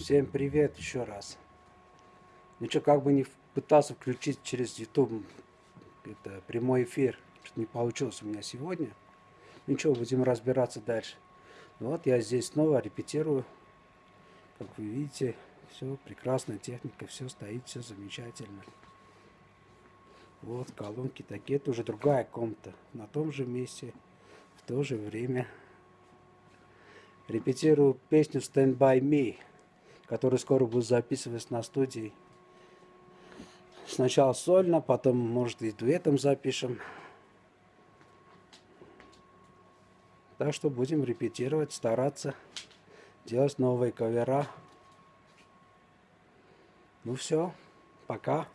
Всем привет еще раз. Ну что, как бы не пытался включить через YouTube это, прямой эфир, что не получилось у меня сегодня. Ничего, будем разбираться дальше. Вот я здесь снова репетирую. Как вы видите, все прекрасная техника, все стоит, все замечательно. Вот колонки такие, это уже другая комната, на том же месте, в то же время. Репетирую песню Stand By Me, которую скоро буду записывать на студии. Сначала сольно, потом, может, и дуэтом запишем. Так что будем репетировать, стараться делать новые кавера. Ну все, пока.